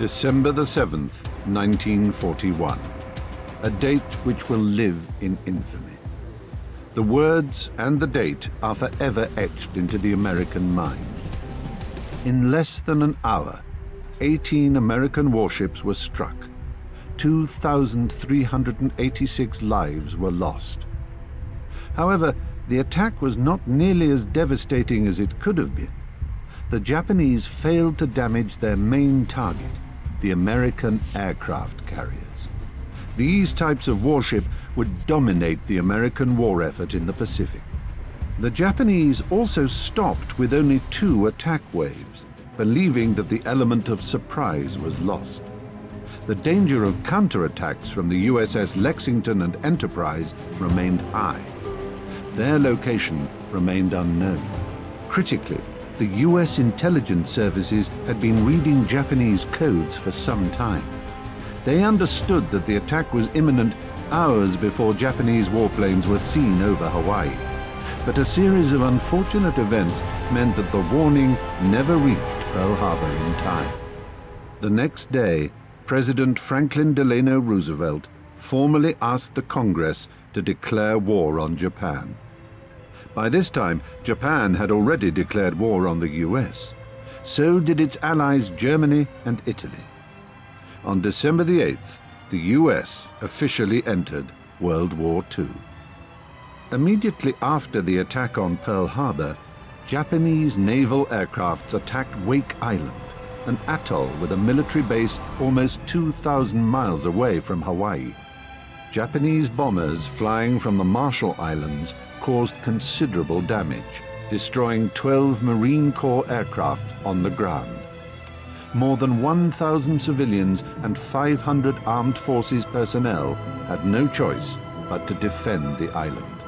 December the 7th, 1941. A date which will live in infamy. The words and the date are forever etched into the American mind. In less than an hour, 18 American warships were struck. 2,386 lives were lost. However, the attack was not nearly as devastating as it could have been. The Japanese failed to damage their main target, the American aircraft carriers. These types of warship would dominate the American war effort in the Pacific. The Japanese also stopped with only two attack waves, believing that the element of surprise was lost. The danger of counterattacks from the USS Lexington and Enterprise remained high. Their location remained unknown. Critically, the US intelligence services had been reading Japanese codes for some time. They understood that the attack was imminent hours before Japanese warplanes were seen over Hawaii. But a series of unfortunate events meant that the warning never reached Pearl Harbor in time. The next day, President Franklin Delano Roosevelt formally asked the Congress to declare war on Japan. By this time, Japan had already declared war on the US. So did its allies Germany and Italy. On December the 8th, the US officially entered World War II. Immediately after the attack on Pearl Harbor, Japanese naval aircrafts attacked Wake Island, an atoll with a military base almost 2,000 miles away from Hawaii. Japanese bombers flying from the Marshall Islands caused considerable damage, destroying 12 Marine Corps aircraft on the ground. More than 1,000 civilians and 500 armed forces personnel had no choice but to defend the island.